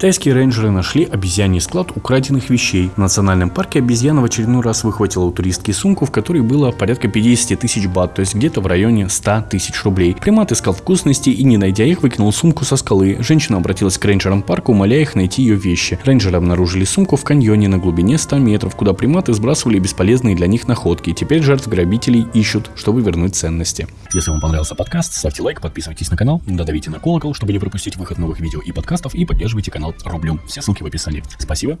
Тайские рейнджеры нашли обезьяний склад украденных вещей. В национальном парке обезьяна в очередной раз выхватила у туристки сумку, в которой было порядка 50 тысяч бат, то есть где-то в районе 100 тысяч рублей. Примат искал вкусности и, не найдя их, выкинул сумку со скалы. Женщина обратилась к рейнджерам парка, умоляя их найти ее вещи. Рейнджеры обнаружили сумку в каньоне на глубине 100 метров, куда приматы сбрасывали бесполезные для них находки. Теперь жертв грабителей ищут, чтобы вернуть ценности. Если вам понравился подкаст, ставьте лайк, подписывайтесь на канал, додавите на колокол, чтобы не пропустить выход новых видео и подкастов и поддерживайте рублем. Все ссылки в описании. Спасибо